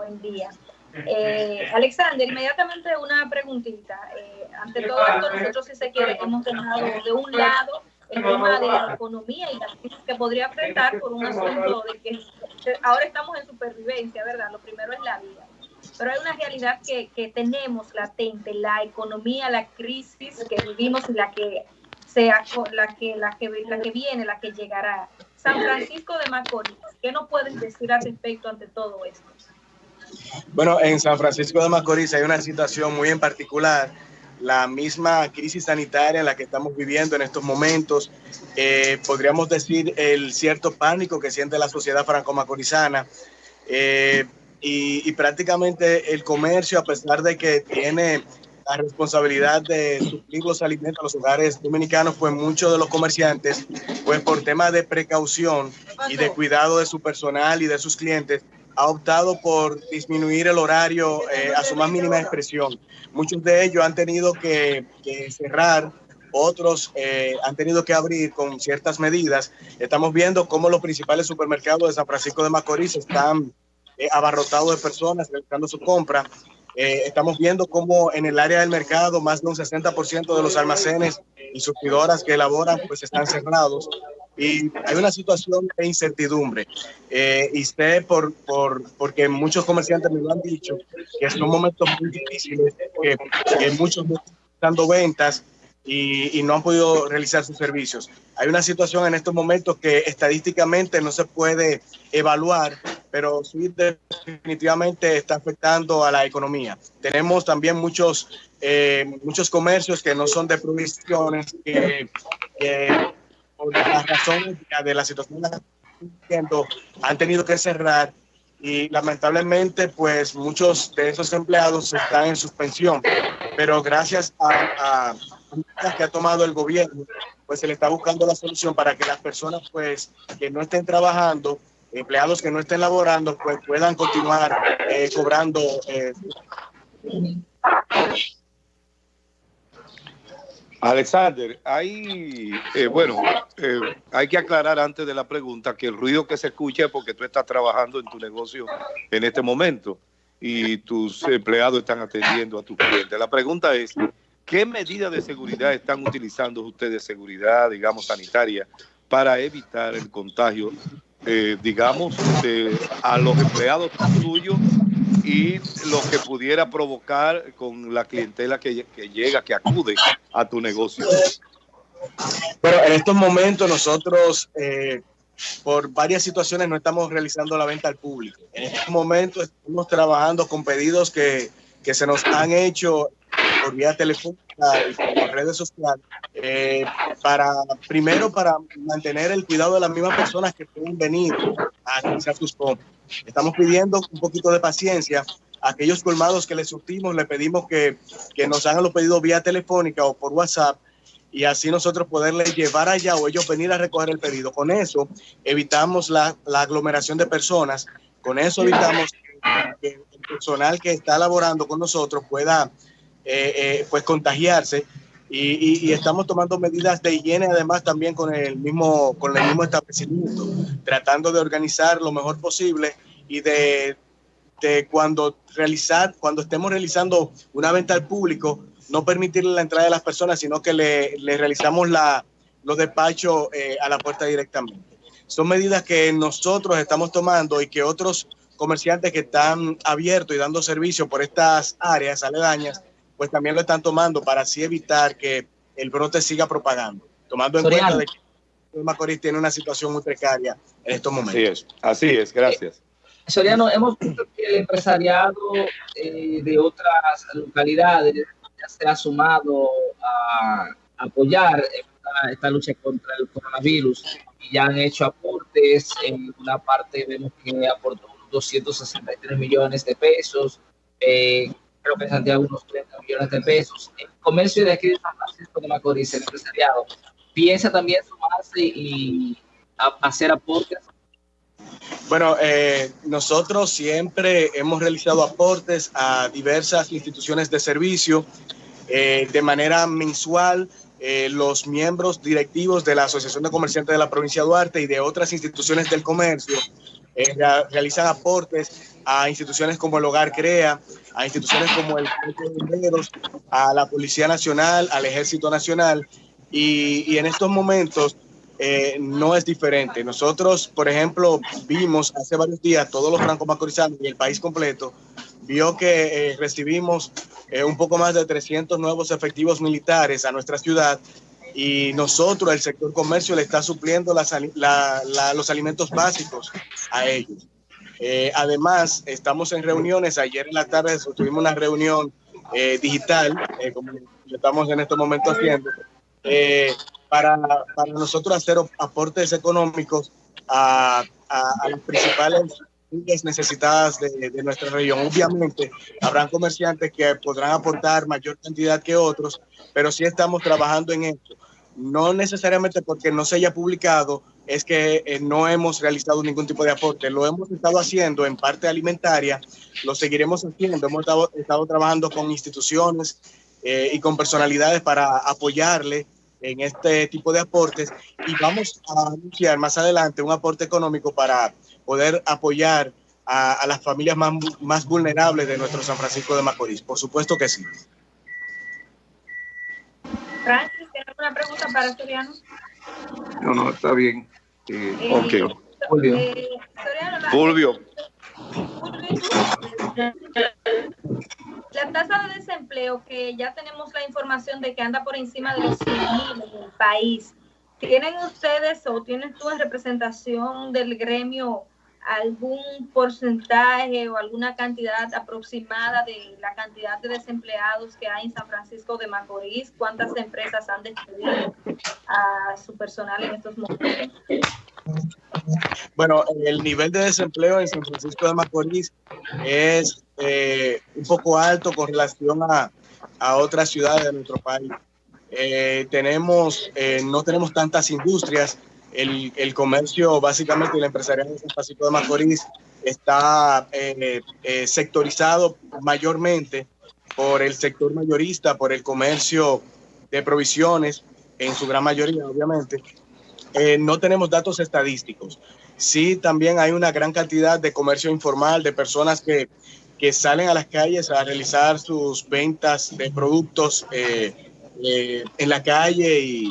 Buen día. Eh, Alexander, inmediatamente una preguntita. Eh, ante todo esto, nosotros, si se quiere, hemos dejado de un lado el tema de la economía y la crisis que podría enfrentar por un asunto de que ahora estamos en supervivencia, ¿verdad? Lo primero es la vida. Pero hay una realidad que, que tenemos latente, la economía, la crisis que vivimos y la que sea la que, la que, la que viene, la que llegará. San Francisco de Macorís, ¿qué nos pueden decir al respecto ante todo esto? Bueno, en San Francisco de Macorís hay una situación muy en particular, la misma crisis sanitaria en la que estamos viviendo en estos momentos, eh, podríamos decir el cierto pánico que siente la sociedad franco-macorizana. Eh, y, y, prácticamente el comercio, a pesar de que tiene la responsabilidad de suplir los alimentos a los hogares dominicanos, pues muchos de los comerciantes, pues por temas de precaución y de cuidado de su personal y de sus clientes, ha optado por disminuir el horario eh, a su más mínima expresión. Muchos de ellos han tenido que, que cerrar, otros eh, han tenido que abrir con ciertas medidas. Estamos viendo cómo los principales supermercados de San Francisco de Macorís están eh, abarrotados de personas realizando su compra eh, estamos viendo cómo en el área del mercado más de un 60% de los almacenes y surtidoras que elaboran pues están cerrados y hay una situación de incertidumbre. Eh, y sé por, por, porque muchos comerciantes me lo han dicho, que son momentos muy difíciles, que, que muchos están dando ventas y, y, no han podido realizar sus servicios. Hay una situación en estos momentos que estadísticamente no se puede evaluar, pero sí definitivamente está afectando a la economía. Tenemos también muchos, eh, muchos comercios que no son de provisiones, que, que por las razones de la situación han tenido que cerrar y lamentablemente pues muchos de esos empleados están en suspensión, pero gracias a, a que ha tomado el gobierno, pues se le está buscando la solución para que las personas pues que no estén trabajando empleados que no estén laborando pues puedan continuar eh, cobrando. Eh. Alexander, hay, eh, bueno, eh, hay que aclarar antes de la pregunta que el ruido que se escucha es porque tú estás trabajando en tu negocio en este momento y tus empleados están atendiendo a tus clientes. La pregunta es, ¿qué medidas de seguridad están utilizando ustedes, de seguridad, digamos, sanitaria, para evitar el contagio eh, digamos, de, a los empleados tuyos y lo que pudiera provocar con la clientela que, que, llega, que acude a tu negocio. Pero en estos momentos nosotros, eh, por varias situaciones, no estamos realizando la venta al público. En estos momentos estamos trabajando con pedidos que, que se nos han hecho por vía telefónica y por redes sociales, eh, para primero para mantener el cuidado de las mismas personas que pueden venir Estamos pidiendo un poquito de paciencia. A aquellos colmados que les surtimos, le pedimos que, que nos hagan los pedidos vía telefónica o por WhatsApp y así nosotros poderles llevar allá o ellos venir a recoger el pedido. Con eso evitamos la, la aglomeración de personas, con eso evitamos que, que el personal que está laborando con nosotros pueda eh, eh, pues contagiarse y, y, y, estamos tomando medidas de higiene además también con el mismo con el mismo establecimiento tratando de organizar lo mejor posible y de, de cuando realizar cuando estemos realizando una venta al público no permitirle la entrada de las personas sino que le, le realizamos la, los despachos eh, a la puerta directamente. Son medidas que nosotros estamos tomando y que otros comerciantes que están abiertos y dando servicio por estas áreas aledañas pues también lo están tomando para así evitar que el brote siga propagando, tomando en Soriano. cuenta de que Macorís tiene una situación muy precaria en estos momentos. Así es, así es, gracias. Eh, Soriano, hemos visto que el empresariado eh, de otras localidades ya se ha sumado a apoyar esta, esta, lucha contra el coronavirus y ya han hecho aportes. En una parte vemos que aportó 263 millones de pesos. Eh, creo que Santiago unos 30 millones de pesos. El comercio de aquí de San Francisco de Macorís, el empresariado, piensa también sumarse y hacer aportes. Bueno, eh, nosotros siempre hemos realizado aportes a diversas instituciones de servicio eh, de manera mensual. Eh, los miembros directivos de la Asociación de Comerciantes de la provincia de Duarte y de otras instituciones del comercio eh, realizan aportes a instituciones como el Hogar Crea, a instituciones como el a la Policía Nacional, al Ejército Nacional, y, en estos momentos eh, no es diferente. Nosotros, por ejemplo, vimos hace varios días, todos los francos macorizanos y el país completo, vio que eh, recibimos eh, un poco más de 300 nuevos efectivos militares a nuestra ciudad y nosotros, el sector comercio, le está supliendo los alimentos básicos a ellos. Eh, además, estamos en reuniones. Ayer en la tarde tuvimos una reunión digital, como estamos en estos momentos haciendo, para, para, nosotros hacer aportes económicos a, a, a las principales necesitadas de, nuestra región. Obviamente, habrán comerciantes que podrán aportar mayor cantidad que otros, pero sí estamos trabajando en esto. No necesariamente porque no se haya publicado, es que eh, no hemos realizado ningún tipo de aporte. Lo hemos estado haciendo en parte alimentaria, lo seguiremos haciendo. Hemos estado, estado trabajando con instituciones eh, y con personalidades para apoyarle en este tipo de aportes y vamos a anunciar más adelante un aporte económico para poder apoyar a, las familias más, más vulnerables de nuestro San Francisco de Macorís. Por supuesto que sí. Francis, ¿tienes alguna pregunta para Soriano? No, no, está bien. Eh, eh ok. Fulvio. Eh, Fulvio. La tasa de desempleo, que ya tenemos la información de que anda por encima de los 100 en el país, ¿tienen ustedes o tienen tú en representación del gremio algún porcentaje o alguna cantidad aproximada de la cantidad de desempleados que hay en San Francisco de Macorís? ¿Cuántas empresas han despedido a su personal en estos momentos? Bueno, el nivel de desempleo en San Francisco de Macorís es eh, un poco alto con relación a, a otras ciudades de nuestro país. Eh, tenemos, eh, no tenemos tantas industrias, el, el, comercio, básicamente el empresariado de San Francisco de Macorís está sectorizado mayormente por el sector mayorista, por el comercio de provisiones, en su gran mayoría, obviamente. No tenemos datos estadísticos. Sí, también hay una gran cantidad de comercio informal, de personas que, que salen a las calles a realizar sus ventas de productos en la calle y,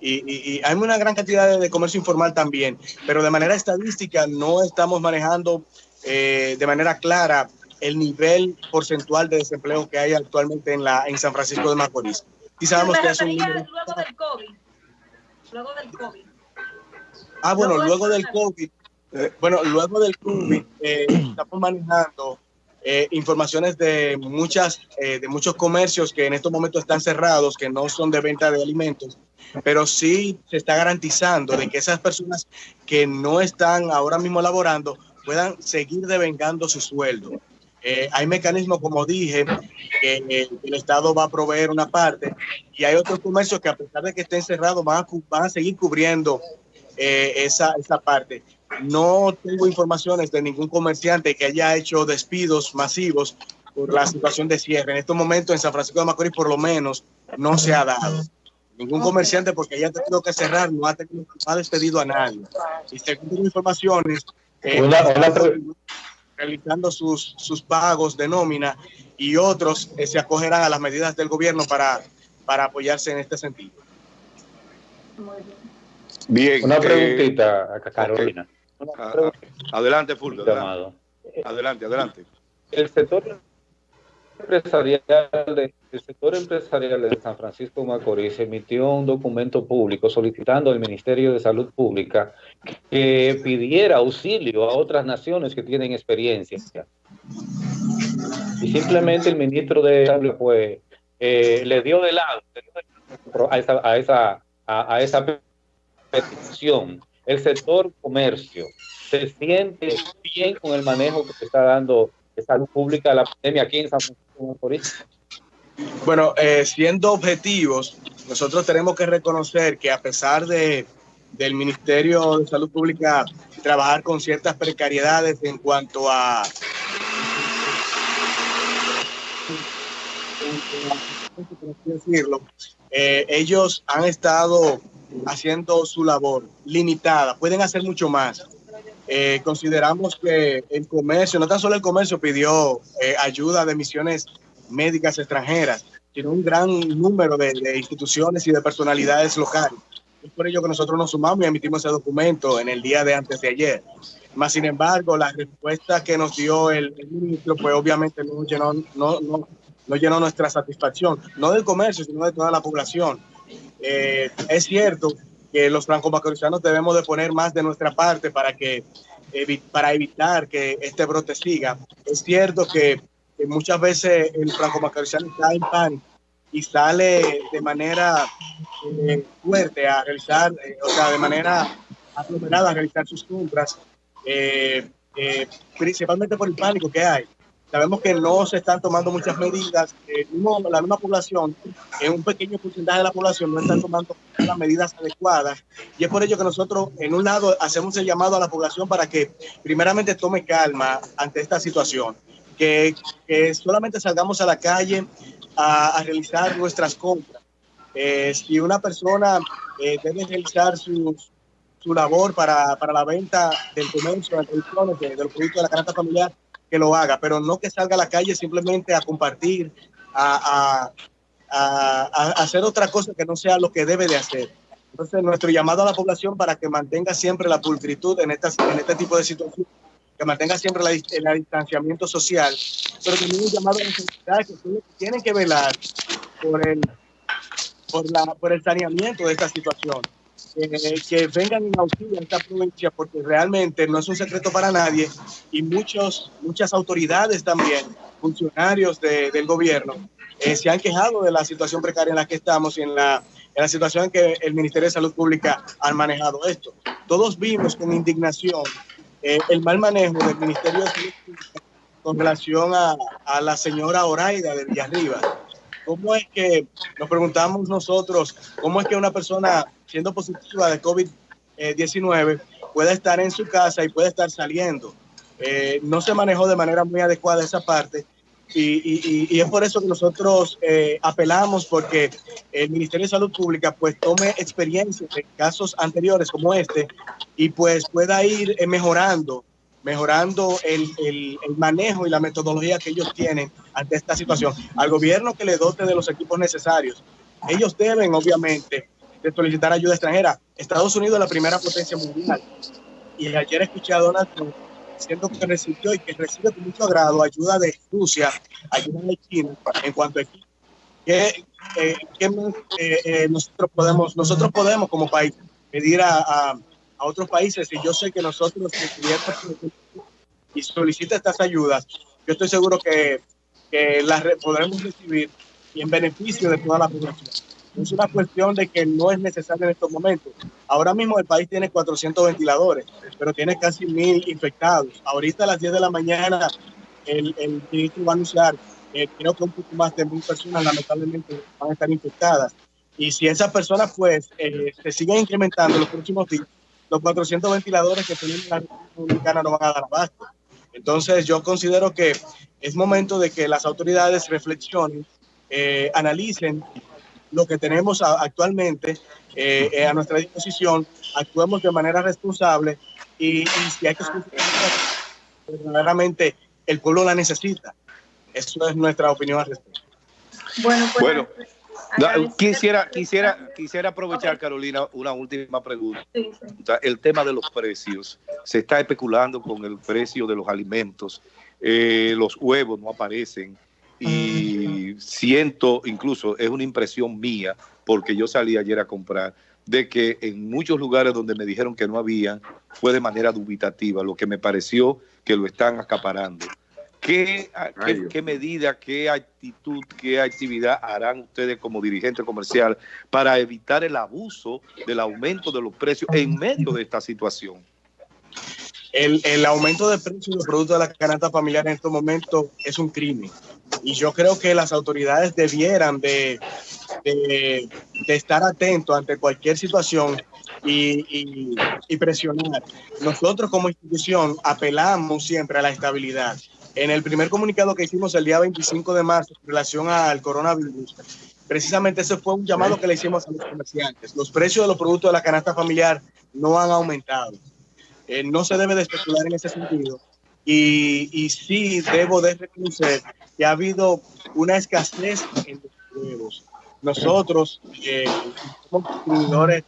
y, hay una gran cantidad de, comercio informal también, pero de manera estadística no estamos manejando eh, de manera clara el nivel porcentual de desempleo que hay actualmente en, la, en San Francisco de Macorís. Y sabemos que es un luego del COVID. Luego del COVID. Ah, bueno, luego, del COVID. Eh, bueno, luego del COVID eh, estamos manejando eh, informaciones de muchas eh, de muchos comercios que en estos momentos están cerrados, que no son de venta de alimentos, pero sí se está garantizando de que esas personas que no están ahora mismo laborando puedan seguir devengando su sueldo. Eh, hay mecanismos, como dije, que el Estado va a proveer una parte y hay otros comercios que a pesar de que estén cerrados van a, van a seguir cubriendo esa, esa parte. No tengo informaciones de ningún comerciante que haya hecho despidos masivos por la situación de cierre. En estos momentos en San Francisco de Macorís por lo menos no se ha dado. Ningún comerciante porque haya tenido que cerrar no ha, tenido, ha despedido a nadie. Y según informaciones, eh, realizando sus, sus pagos de nómina y otros eh, se acogerán a las medidas del gobierno para, para apoyarse en este sentido. Bien. Una eh, preguntita a Carolina. Ah, adelante, Fulvio. Adelante. adelante, El sector empresarial de, el sector empresarial de San Francisco Macorís emitió un documento público solicitando al Ministerio de Salud Pública que pidiera auxilio a otras naciones que tienen experiencia. Y simplemente el ministro de Salud pues, eh, le dio de lado a esa, a esa, a esa petición el sector comercio se siente bien con el manejo que se está dando de salud pública de la pandemia aquí en San Francisco de Bueno, eh, siendo objetivos, nosotros tenemos que reconocer que a pesar de del Ministerio de Salud Pública trabajar con ciertas precariedades en cuanto a decirlo, eh, ellos han estado haciendo su labor limitada, pueden hacer mucho más. eh, consideramos que el comercio, no tan solo el comercio pidió eh, ayuda de misiones médicas extranjeras, sino un gran número de, instituciones y de personalidades locales. Es por ello que nosotros nos sumamos y emitimos ese documento en el día de antes de ayer. Más sin embargo, la respuesta que nos dio el, ministro, pues obviamente no llenó, no, no, no llenó nuestra satisfacción, no del comercio, sino de toda la población. Eh, es cierto que los franco-macorizanos debemos de poner más de nuestra parte para que para evitar que este brote siga. Es cierto que, muchas veces el franco-macorizano está en pánico y sale de manera eh, fuerte a realizar, eh, o sea, de manera aglomerada a realizar sus compras, principalmente por el pánico que hay. Sabemos que no se están tomando muchas medidas. Eh, la misma población, en un pequeño porcentaje de la población, no están tomando las medidas adecuadas. Y es por ello que nosotros, en un lado, hacemos el llamado a la población para que primeramente tome calma ante esta situación. Que, solamente salgamos a la calle a, realizar nuestras compras. Eh, si una persona eh, debe realizar su, su labor para, para, la venta del comercio, de, de los productos de la canasta familiar, que lo haga, pero no que salga a la calle simplemente a compartir, a, hacer otra cosa que no sea lo que debe de hacer. Entonces, nuestro llamado a la población para que mantenga siempre la pulcritud en, estas, en este tipo de situaciones, que mantenga siempre la, el distanciamiento social, pero también un llamado a las autoridades que tienen que velar por el, por, la, por el saneamiento de esta situación. Eh, que vengan en auxilio a esta provincia, porque realmente no es un secreto para nadie y muchos, muchas autoridades también, funcionarios del gobierno, eh, se han quejado de la situación precaria en la que estamos y en la, en la situación en que el Ministerio de Salud Pública ha manejado esto. Todos vimos con indignación eh, el mal manejo del Ministerio de Salud Pública con relación a, a la señora Oraida de Villarriba. ¿Cómo es que, nos preguntamos nosotros, cómo es que una persona siendo positiva de COVID-19 puede estar en su casa y puede estar saliendo. Eh, no se manejó de manera muy adecuada esa parte y, es por eso que nosotros eh, apelamos porque el Ministerio de Salud Pública pues tome experiencias de casos anteriores como este y pues pueda ir eh, mejorando mejorando el, el, manejo y la metodología que ellos tienen ante esta situación. Al gobierno que le dote de los equipos necesarios. Ellos deben, obviamente, de solicitar ayuda extranjera. Estados Unidos es la primera potencia mundial. Y ayer escuché a Donald Trump diciendo que recibió y que recibe con mucho agrado ayuda de Rusia, ayuda de China, en cuanto a que, eh, eh, eh, nosotros podemos nosotros podemos como país pedir a, a, otros países y yo sé que nosotros y solicita estas ayudas yo estoy seguro que, que las podremos recibir y en beneficio de toda la población es una cuestión de que no es necesario en estos momentos. Ahora mismo el país tiene 400 ventiladores, pero tiene casi mil infectados. Ahorita a las 10 de la mañana el, el ministro va a anunciar, eh, creo que un poco más de mil personas lamentablemente van a estar infectadas. Y si esas personas pues eh, se siguen incrementando en los próximos días, los 400 ventiladores que tenemos en la República Dominicana no van a dar abasto. Entonces yo considero que es momento de que las autoridades reflexionen, eh, analicen lo que tenemos actualmente eh, eh, a nuestra disposición, actuemos de manera responsable y, si hay que verdaderamente el pueblo la necesita. Eso es nuestra opinión al respecto. Bueno, pues, bueno quisiera, quisiera, quisiera aprovechar, Carolina, una última pregunta. El tema de los precios. Se está especulando con el precio de los alimentos. Eh, los huevos no aparecen y siento, incluso es una impresión mía, porque yo salí ayer a comprar, de que en muchos lugares donde me dijeron que no había, fue de manera dubitativa, lo que me pareció que lo están acaparando. ¿Qué, qué, medida, qué actitud, qué actividad harán ustedes como dirigente comercial para evitar el abuso del aumento de los precios en medio de esta situación? El, el aumento de precios de los productos de la canasta familiar en estos momentos es un crimen y yo creo que las autoridades debieran de, de, estar atentos ante cualquier situación y, y, presionar. Nosotros como institución apelamos siempre a la estabilidad. En el primer comunicado que hicimos el día 25 de marzo en relación al coronavirus, precisamente ese fue un llamado que le hicimos a los comerciantes. Los precios de los productos de la canasta familiar no han aumentado. eh, no se debe de especular en ese sentido. Y, y sí debo de reconocer que ha habido una escasez en los huevos. Nosotros eh, somos consumidores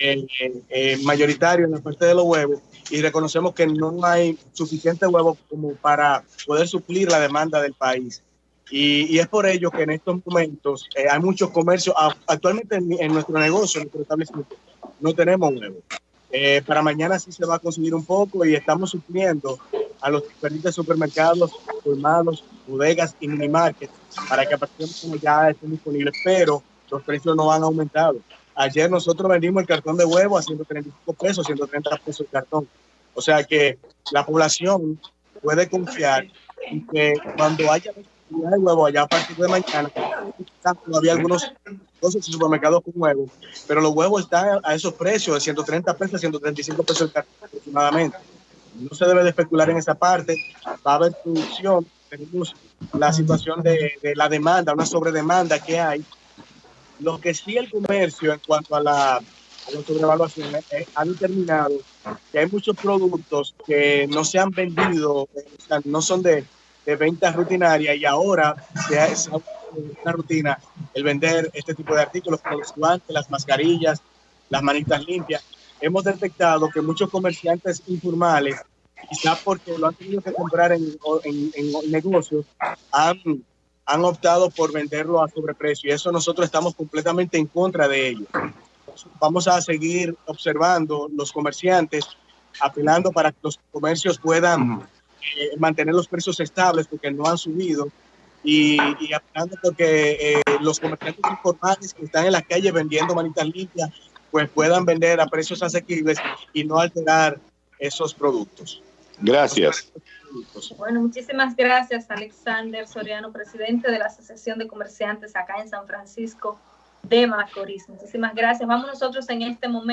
eh, eh, mayoritarios en la parte de los huevos y reconocemos que no hay suficiente huevo como para poder suplir la demanda del país. Y, y es por ello que en estos momentos eh, hay muchos comercios. Actualmente en, en nuestro negocio, en nuestro establecimiento, no tenemos huevo. Eh, para mañana sí se va a conseguir un poco y estamos supliendo a los diferentes supermercados, colmados, bodegas y minimarkets para que a partir de ya estén disponibles, pero los precios no han aumentado. Ayer nosotros vendimos el cartón de huevo a 135 pesos, 130 pesos el cartón. O sea que la población puede confiar en que cuando haya de huevo allá a partir de mañana, todavía algunos supermercados con huevos, pero los huevos están a esos precios de 130 pesos, 135 pesos el cartón aproximadamente. No se debe de especular en esa parte, va a haber producción, tenemos la situación de, de la demanda, una sobredemanda que hay. Lo que sí el comercio en cuanto a la, sobrevaluación eh, ha determinado que hay muchos productos que no se han vendido, o sea, no son de, de venta rutinaria y ahora se ha, se ha una rutina el vender este tipo de artículos como los guantes, las mascarillas, las manitas limpias. Hemos detectado que muchos comerciantes informales, quizá porque lo han tenido que comprar en, en, en negocios, han, han optado por venderlo a sobreprecio y eso nosotros estamos completamente en contra de ello. Vamos a seguir observando los comerciantes, apelando para que los comercios puedan eh, mantener los precios estables porque no han subido y, y apelando porque eh, los comerciantes informales que están en la calle vendiendo manitas limpias pues puedan vender a precios asequibles y no alterar esos productos. Gracias. Bueno, muchísimas gracias, Alexander Soriano, presidente de la Asociación de Comerciantes acá en San Francisco de Macorís. Muchísimas gracias. Vamos nosotros en este momento.